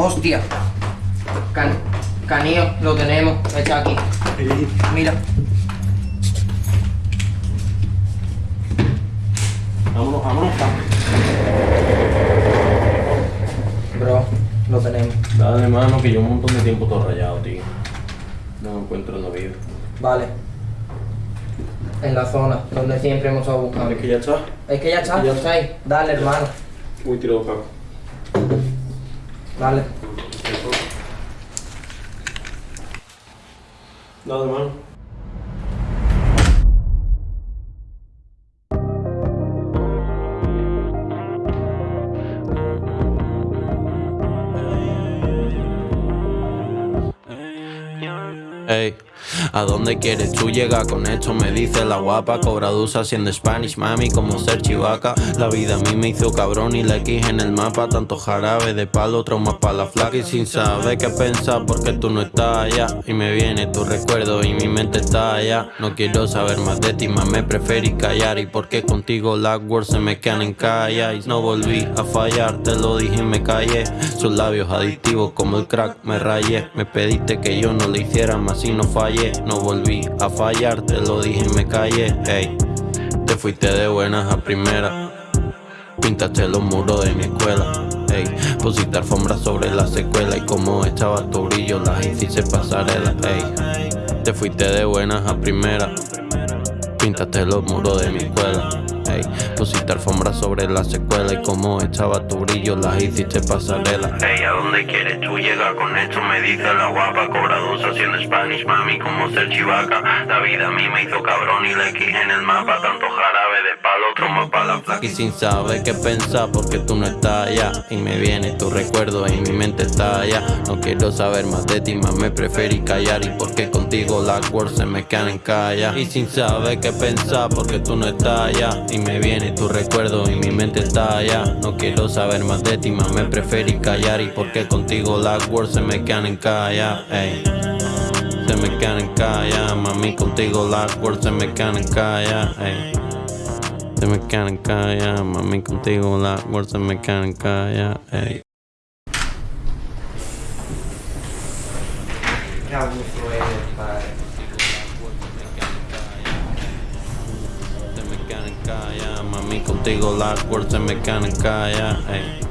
Hostia. Can canillo, lo tenemos. Está aquí. Mira. Vámonos, vámonos. Bro, lo tenemos. Dale, mano, que yo un montón de tiempo todo rayado, tío. No encuentro la vida. Vale. En la zona donde siempre hemos estado buscando. Es que ya está. Es que ya está, Ya está ahí. Dale, hermano. Uy, tirado Paco. Dale. Dale, mano. Ey, ¿a dónde quieres tú llegar con esto? Me dice la guapa, cobra dusa haciendo Spanish, mami, como ser chivaca. La vida a mí me hizo cabrón y la X en el mapa. Tanto jarabe de palo, trauma para la flaca y sin saber qué pensar porque tú no estás allá. Y me viene tu recuerdo y mi mente está allá. No quiero saber más de ti, más me preferí callar. Y porque contigo las words se me quedan en calla. Y no volví a fallar, te lo dije y me callé. Sus labios adictivos como el crack, me rayé. Me pediste que yo no le hiciera más y no fallé. No volví a fallar, te lo dije y me callé. Ey, te fuiste de buenas a primera. Pintaste los muros de mi escuela. Ey, pusiste alfombra sobre la secuela y como echaba tu brillo las hiciste pasarela. Ey, te fuiste de buenas a primera. Pintaste los muros de mi escuela. Ey, pusiste alfombra sobre la secuela y como echaba tu brillo las hiciste pasarela. Ey, ¿a dónde quieres tú llegar con esto? Me dice la guapa, cobra Spanish, mami, como ser chivaca. La vida a mí me hizo cabrón y la X en el mapa, tanto jarabe de palo, tromba para la flaca. Y sin saber qué pensar porque tú no estás allá. Y me viene tu recuerdo y mi mente está allá. No quiero saber más de ti, más me preferí callar. Y porque contigo las words se me quedan en calla. Y sin saber qué pensar porque tú no estás allá. Y me viene tu recuerdo y mi mente está allá. No quiero saber más de ti, más me preferí callar. Y porque contigo las words se me quedan en calla. Ey. Se me quedan en calla, mami contigo las words se me quedan en calla. Ey. Se me quedan en calla, mami contigo las words se me quedan en calla. Ey. Mami contigo las words se me quedan en calla. Ey.